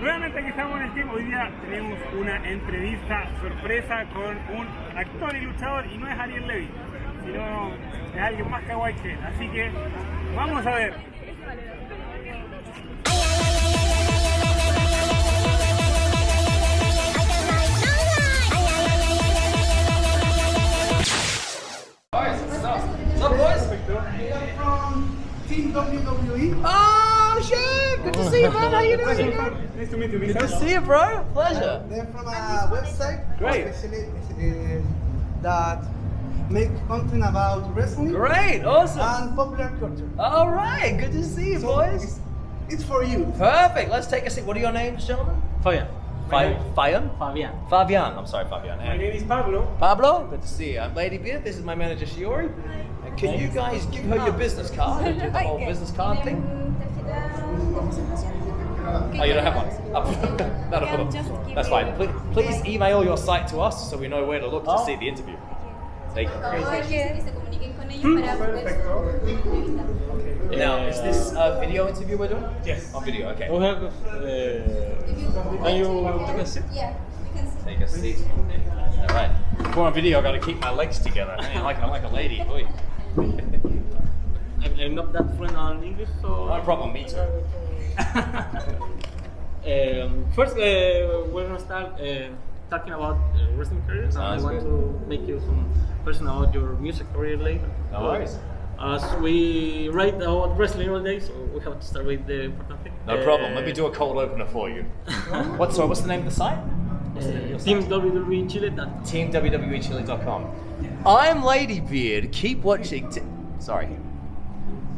Nuevamente aquí estamos en el tiempo. Hoy día tenemos una entrevista sorpresa con un actor y luchador y no es Ariel Levy, sino es alguien más kawaii que él. Así que vamos a ver. from Team WWE. Oh shit! Good to see you, man. How you doing? Nice to meet you, Good to see you, bro. Pleasure. They're from a website Great. especially uh, that make content about wrestling Great, awesome. and popular culture. All right, good to see you, So boys. It's, it's for you. Perfect. Let's take a seat. What are your names, gentlemen? Fabian. Fa- Fabian. Fabian. Fabian. I'm sorry, Fabian. My name is Pablo. Pablo. Good to see you. I'm Lady Beard. This is my manager Shiori. And can you guys give her your business card and do the whole business card thing? Oh, you don't have one? Oh, not a problem. That's fine. Please, please email your site to us so we know where to look to see the interview. Thank you. que se comuniquen con ellos para poder entrevistar. Now, is this a video interview we're doing? Yes. On video, okay. We have, uh, can you take a seat? Yeah, we can see. Take a seat. All right. Before on video, I got to keep my legs together. I mean, like I'm like a lady. Oi. I'm, I'm not that fluent on English, so. No problem. Me too. Um, first, uh, we're gonna start uh, talking about uh, wrestling careers. and I want good. to make you some question about your music career later. No worries. As we write about wrestling all day, so we have to start with the important thing. No problem. Let me do a cold opener for you. What? Sorry. What's the name of the site? What's the name of your Uh, site? Team WWE Chile. That TeamWWEChile.com. I'm Ladybeard. Keep watching. T- Sorry.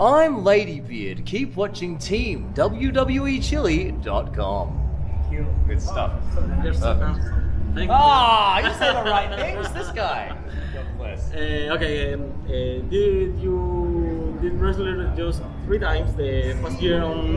I'm Ladybeard. Keep watching Team WWEChile.com. Good stuff. there's Perfect. Thank you. Ah, you said the right things. This guy. Uh, okay, um, uh, did you did wrestler just three times the past year on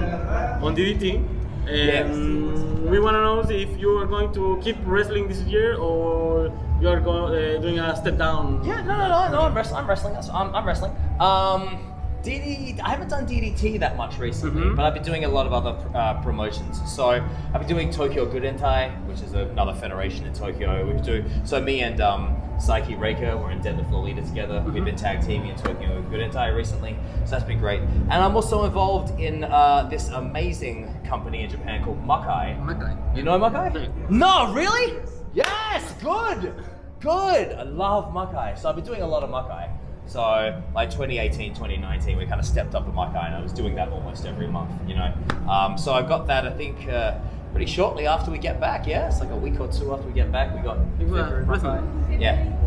on DDT? Um, We want to know if you are going to keep wrestling this year or you are go, uh, doing a step down. Yeah, no, no, no, no. I'm wrestling. I'm wrestling. I'm, I'm wrestling. Um, DD, I haven't done DDT that much recently, Mhm. but I've been doing a lot of other uh, promotions. So I've been doing Tokyo Gurentai, which is another federation in Tokyo. We do so me and um, Saiki Reika were in Deadlift Lolita together. We've been tag teaming in Tokyo Gurentai recently, so that's been great. And I'm also involved in uh, this amazing company in Japan called Makai. Okay. You know Makai? No, really? Yes, good, good. I love Makai. So I've been doing a lot of Makai. So like 2018, 2019, we kind of stepped up the Makai, and I was doing that almost every month. You know, um, so I've got that. I think uh, pretty shortly after we get back. Yeah, it's like a week or two after we get back. We got February. Makai. Yeah.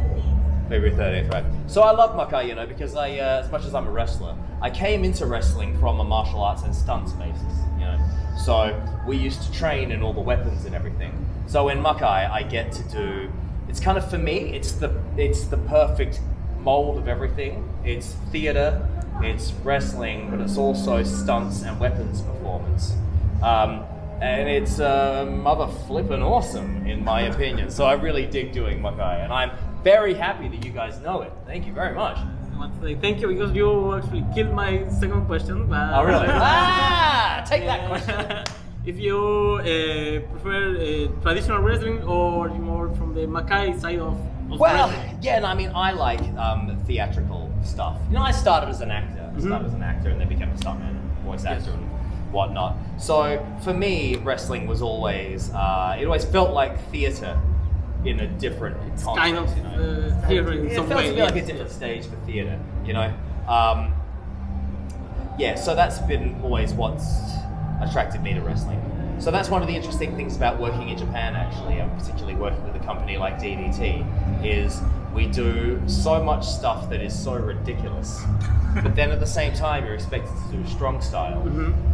February 30th, right? So I love Makai, you know, because I, uh, as much as I'm a wrestler, I came into wrestling from a martial arts and stunts basis, you know. So we used to train in all the weapons and everything. So in Makai, I get to do. It's kind of for me. It's the it's the perfect mold of everything. It's theater, it's wrestling, but it's also stunts and weapons performance. Um, and it's uh, mother flippin' awesome, in my opinion. So I really dig doing Makai, and I'm very happy that you guys know it. Thank you very much. I want to say thank you because you actually killed my second question. But Oh, really? ah, take that question. if you uh, prefer uh, traditional wrestling or more from the Makai side of Well, yeah, no, I mean, I like um, theatrical stuff. You know, I started as an actor. I started as an actor and then became a stuntman, voice actor, and whatnot. So for me, wrestling was always, uh, it always felt like theater in a different context. kind of you know? uh, theater in it some felt way. to me like a different stage for theatre, you know. Um, yeah, so that's been always what's attracted me to wrestling. So that's one of the interesting things about working in Japan, actually, and particularly working with a company like DDT, is we do so much stuff that is so ridiculous, but then at the same time you're expected to do strong style.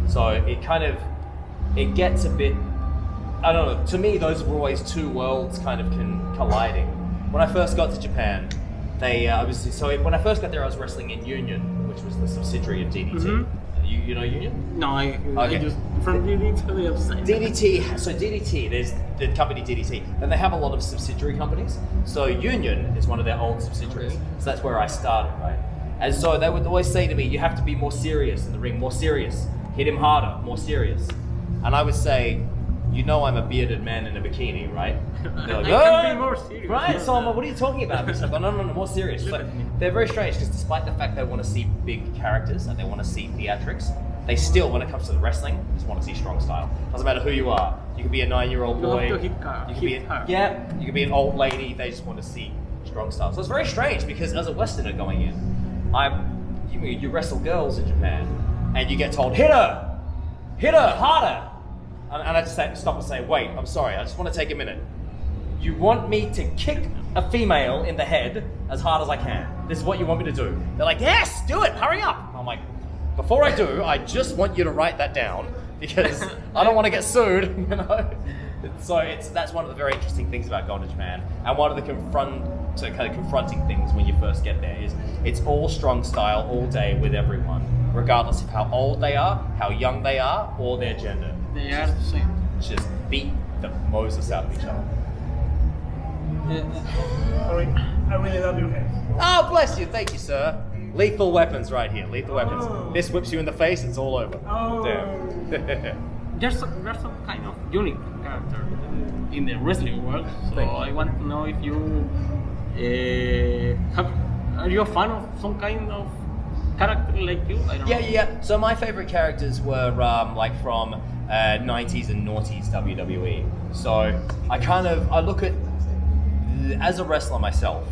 So it kind of it gets a bit I don't know. To me, those were always two worlds kind of con- colliding. When I first got to Japan, they uh, obviously. So when I first got there, I was wrestling in Union, which was the subsidiary of DDT. Mhm. You, you know Union? No, Okay. just from DDT to the upside. DDT. So DDT, there's the company DDT, and they have a lot of subsidiary companies. So Union is one of their old subsidiaries. So that's where I started, right? And so they would always say to me, "You have to be more serious in the ring, more serious. Hit him harder, more serious." And I would say, you know I'm a bearded man in a bikini, right? They're like, I "Oh!" be more serious. Right? So I'm like, what are you talking about? It's like, oh, no, no, no, more serious. They're very strange because despite the fact they want to see big characters and they want to see theatrics, they still, when it comes to the wrestling, just want to see strong style. Doesn't matter who you are. You could be a nine-year-old boy. to hit car- you could be a, yeah. You could be an old lady. They just want to see strong style. So it's very strange because as a Westerner going in, I, you, you wrestle girls in Japan, and you get told hit her, hit her harder, and, and I just stop and say, wait, I'm sorry, I just want to take a minute. You want me to kick a female in the head as hard as I can. This is what you want me to do. They're like, yes, do it, hurry up. I'm like, before I do, I just want you to write that down because I don't want to get sued, you know. So it's that's one of the very interesting things about going to Japan, and one of the confront so kind of confronting things when you first get there is it's all strong style all day with everyone, regardless of how old they are, how young they are, or their gender. They are the same. Just beat the Moses out of each other. Sorry, I really love your hair. Oh, bless you. Thank you, sir. Lethal weapons right here. Lethal weapons. Oh. This whips you in the face, it's all over. Oh. There. There's some, there's some kind of unique character in the wrestling world. So Thank you. I want to know if you uh, have are you a fan of some kind of character like you? Yeah, know. yeah, yeah. So my favorite characters were um, like from uh, 90s and noughties WWE. So I kind of I look at as a wrestler myself.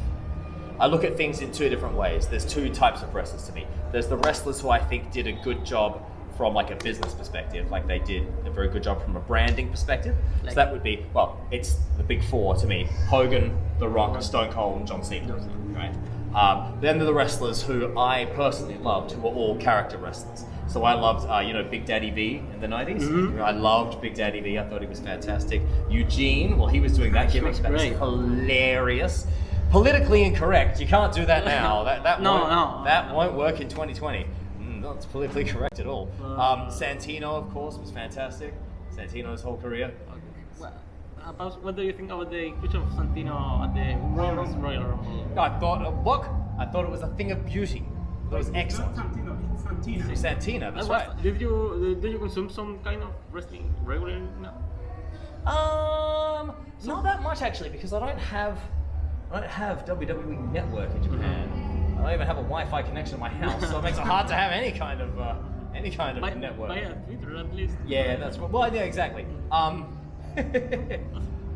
I look at things in two different ways. There's two types of wrestlers to me. There's the wrestlers who I think did a good job from like a business perspective, like they did a very good job from a branding perspective. Like- so that would be well, it's the big four to me: Hogan, The Rock, Stone Cold, and John Cena. Right. Um, then there are the wrestlers who I personally loved, who were all character wrestlers. So I loved, uh, you know, Big Daddy V in the 90s. Mhm. I loved Big Daddy V. I thought he was fantastic. Eugene, well, he was doing that gimmick. That was hilarious. Politically incorrect. You can't do that now. That that No, won't, no. that won't work in 2020. Mm, not politically correct at all. Um, Santino, of course, was fantastic. Santino's whole career. Well, about what do you think about the inclusion of Santino at the Women's Royal Rumble? I thought, uh, look, I thought it was a thing of beauty. It was excellent. Not Santino, it's Santino. Santina, that's right. Did you did you consume some kind of wrestling regularly now? Um, not that much actually, because I don't have, I don't have WWE Network in Japan. I don't even have a Wi-Fi connection in my house, so it makes it hard to have any kind of, uh, any kind of By, network. via Twitter at least. Yeah, that's right. Well, yeah, exactly. Um,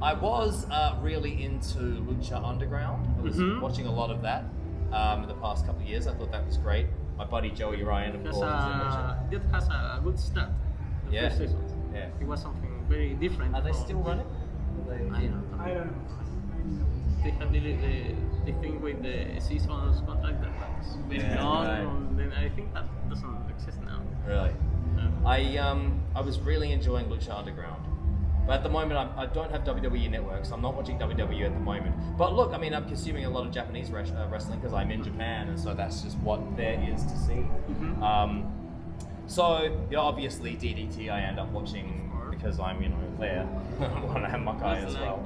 I was uh, really into Lucha Underground. I was Mhm. watching a lot of that um, in the past couple of years. I thought that was great. My buddy Joey Ryan, of Because course, is in Lucha. uh, it has a good start. The Yeah. first seasons. Yeah. It was something very different. Are they from- still running? I don't know. I don't know. They have the, the, the thing with the seasons contract that was very Yeah, long. right. and Then I think that doesn't exist now. Really? Uh, I um I was really enjoying Lucha Underground, but at the moment I'm, I don't have WWE Network, so I'm not watching WWE at the moment. But look, I mean I'm consuming a lot of Japanese res- uh, wrestling because I'm in Japan, and so that's just what there is to see. Mhm. Um, so you know, obviously DDT I end up watching because I'm you know there. I have Makai it's as well.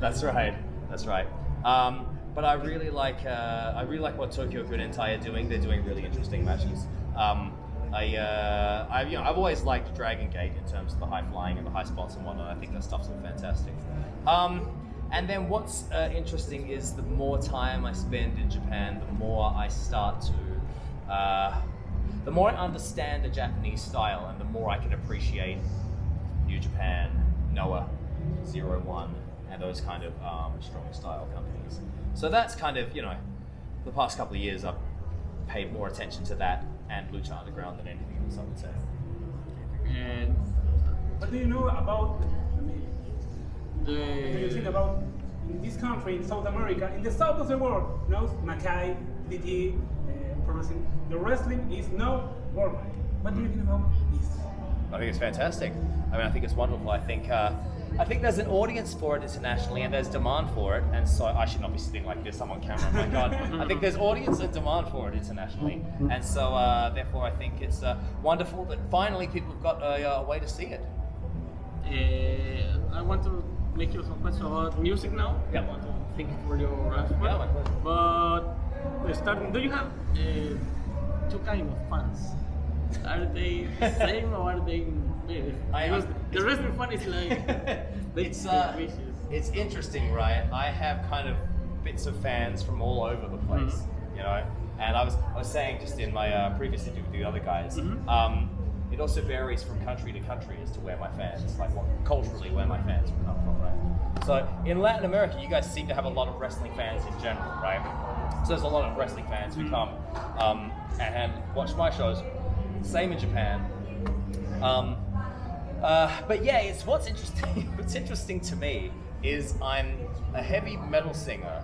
That's right. That's right. Um, but I really like uh, I really like what Tokyo Gurentai are doing. They're doing really interesting matches. Um, I, uh, I you know I've always liked Dragon Gate in terms of the high flying and the high spots and whatnot. I think that stuff's all fantastic. Um, and then what's uh, interesting is the more time I spend in Japan, the more I start to, uh, the more I understand the Japanese style, and the more I can appreciate New Japan, Noah, Zero One, and those kind of um, strong style companies. So that's kind of, you know, the past couple of years I've paid more attention to that and Lucha Underground than anything else, I would say. And What do you know about, I mean, the what do you think about in this country, in South America, in the south of the world, you know, Makai, DT, uh, the wrestling is now worldwide. What do you think about this? I think it's fantastic. I mean, I think it's wonderful. I think uh, I think there's an audience for it internationally, and there's demand for it. And so I should not be sitting like this. I'm on camera. Oh my God. I think there's audience and demand for it internationally, and so uh, therefore I think it's uh, wonderful that finally people have got a, a way to see it. Uh, I want to make you some questions about music now. Yeah. I want to thank you for your answer. Yeah, my pleasure. But starting, do you have uh, two kind of fans? Are they the same or are they I- because the wrestling fan is like it's uh, vicious. it's interesting, right? I have kind of bits of fans from all over the place, Mm-hmm. you know. And I was I was saying just in my uh, previous interview with the other guys, Mhm. um, it also varies from country to country as to where my fans, like what culturally where my fans come from, right? So in Latin America, you guys seem to have a lot of wrestling fans in general, right? So there's a lot of wrestling fans who come um, and watch my shows. Same in Japan. Um, uh, but yeah, it's what's interesting. what's interesting to me is I'm a heavy metal singer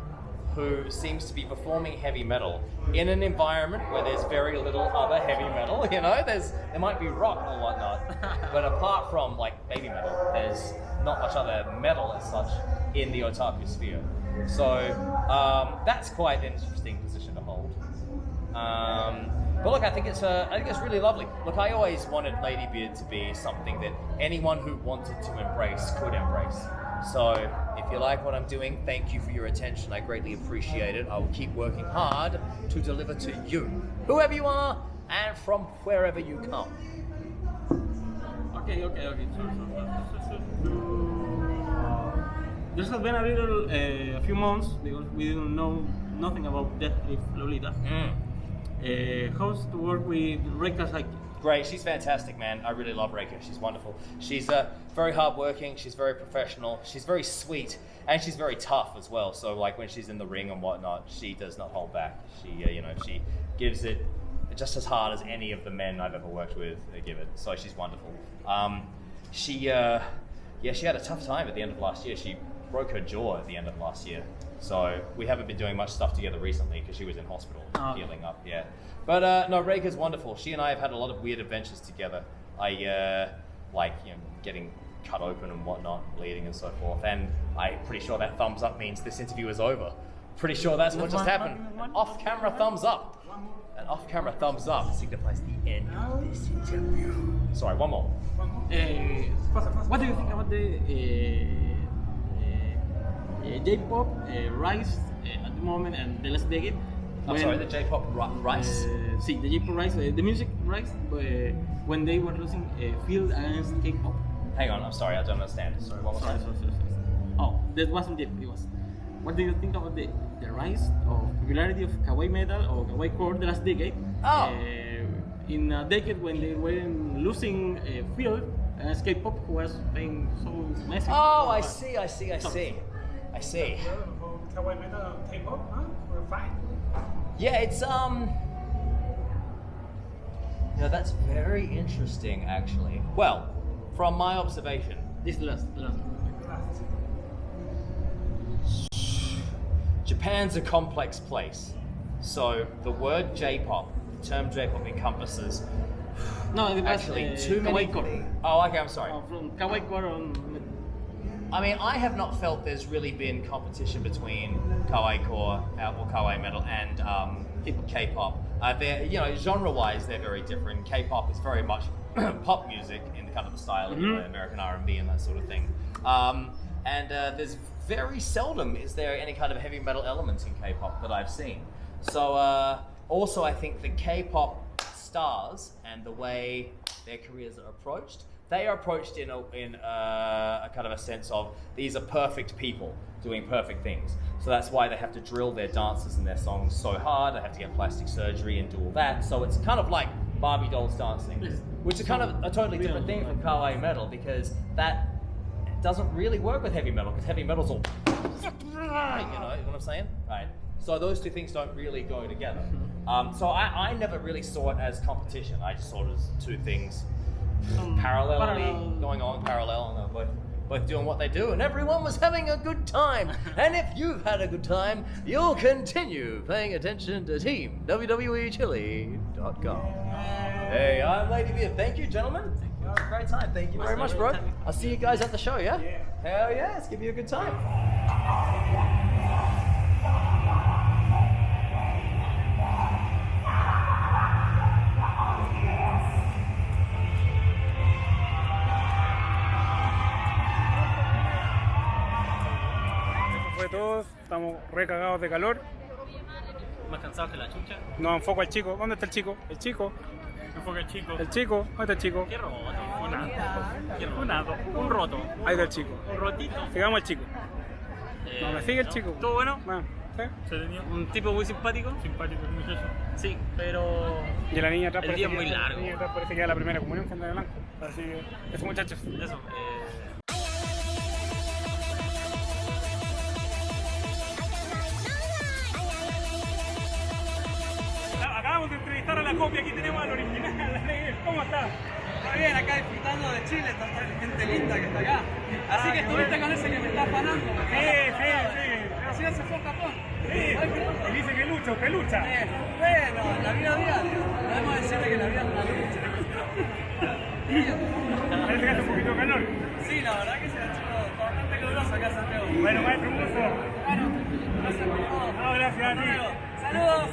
who seems to be performing heavy metal in an environment where there's very little other heavy metal. You know, there's there might be rock or whatnot, but apart from like Babymetal, there's not much other metal as such in the otaku sphere. So um, that's quite an interesting position to hold. Um, but look, I think it's uh, I think it's really lovely. Look, I always wanted Ladybeard to be something that anyone who wanted to embrace could embrace. So if you like what I'm doing, thank you for your attention. I greatly appreciate it. I will keep working hard to deliver to you, whoever you are, and from wherever you come. Okay, okay, okay. Sure, sure, sure. There's been a little, uh, a few months because we didn't know nothing about Death Cliff Lolita. Uh, how's to work with Reika Saiki? Great, she's fantastic, man. I really love Reika. She's wonderful. She's uh, very hardworking. She's very professional. She's very sweet, and she's very tough as well. So, like when she's in the ring and whatnot, she does not hold back. She, uh, you know, she gives it just as hard as any of the men I've ever worked with give it. So she's wonderful. Um, she, uh, yeah, she had a tough time at the end of last year. She broke her jaw at the end of last year. So we haven't been doing much stuff together recently because she was in hospital Oh. healing up. Yeah, but uh, no, Reika's wonderful. She and I have had a lot of weird adventures together. I uh, like you know getting cut open and whatnot, bleeding and so forth. And I'm pretty sure that thumbs up means this interview is over. Pretty sure that's what just happened. An off-camera thumbs up. An off camera thumbs up signifies the end of this interview. Sorry, one more. Uh, what do you think about the uh, J-pop uh, rise uh, at the moment and the last decade? I'm when- sorry, the J-pop ri- rice. Uh, see, the J-pop rise, uh, the music rise, uh, when they were losing uh, field against K-pop. Hang on, I'm sorry, I don't understand. Sorry, one more Sorry, time. sorry, sorry, sorry. Oh, that wasn't it. It was. What do you think about the, the rise of popularity of kawaii metal or kawaii core the last decade? Oh. Uh, in a decade when they were losing uh, field against K-pop, who was playing so massive. Oh, I see, I see, I see. I see. Kawaii metal K-pop, huh? We're fine. Yeah, it's um. You know, that's very interesting, actually. Well, from my observation, This last, last. Japan's a complex place. So the word J-pop, the term J-pop encompasses No, actually uh, too many. Oh, okay, I'm sorry. Uh, from kawaii. I mean, I have not felt there's really been competition between kawaii core uh, or kawaii metal and um, K-pop. Uh, they're, you know, genre-wise, they're very different. K-pop is very much pop music in the kind of the style of know, Mhm. American R&B and that sort of thing. Um, and uh, there's very seldom is there any kind of heavy metal elements in K-pop that I've seen. So uh, also, I think the K-pop stars and the way their careers are approached, they are approached in a, in a, a kind of a sense of these are perfect people doing perfect things. So that's why they have to drill their dances and their songs so hard. They have to get plastic surgery and do all that. So it's kind of like Barbie dolls dancing, which is kind of a totally different thing from kawaii metal because that doesn't really work with heavy metal because heavy metal's all you know, you know what I'm saying? Right. So those two things don't really go together. Um, so I, I never really saw it as competition. I just saw it as two things Um, parallelly parallel. going on parallel, and they're both both doing what they do, and everyone was having a good time. and if you've had a good time, you'll continue paying attention to Team WWEChile.com. Hey, I'm Ladybeard. Thank you, gentlemen. Was a great time. Thank you very much, bro. I'll see you guys at the show, yeah? Yeah. Hell yeah, let's give you a good time. Eso fue todo. Estamos recagados de calor. Más cansado que la chucha. No enfoco al chico. ¿Dónde está el chico? El chico. Enfoca el chico. El chico. ¿Dónde está el chico? Qué robot. Funado. Funado. Un roto. Ahí está el chico. Un rotito. Sigamos al chico. Eh, No, me sigue el ¿no? chico. ¿Todo bueno? Bueno, ¿sí? Entretenido. Un tipo muy simpático. Simpático, el muchacho. Sí, pero Y la niña atrás El parece día que- es muy largo. La niña atrás parece que era la primera comunión que anda de blanco. Así que, esos muchachos. eso. eh, Acabamos de entrevistar a la copia, aquí tenemos al original. ¿Cómo está? Está bien, acá disfrutando de Chile, está esta gente linda que está acá. Así Ah, que estuviste bueno. con ese que me está afanando. Sí, sí, sí. Así se fue a Japón. Sí, y dice que lucho, que lucha. Eh, bueno, la vida diaria. Podemos decirle que la vida es una lucha. Parece que hace un poquito de calor. Sí, la verdad que se ha hecho bastante caluroso acá en Santiago. Bueno, maestro, un gusto. Bueno, gracias por todo. No, gracias a ti. Saludos.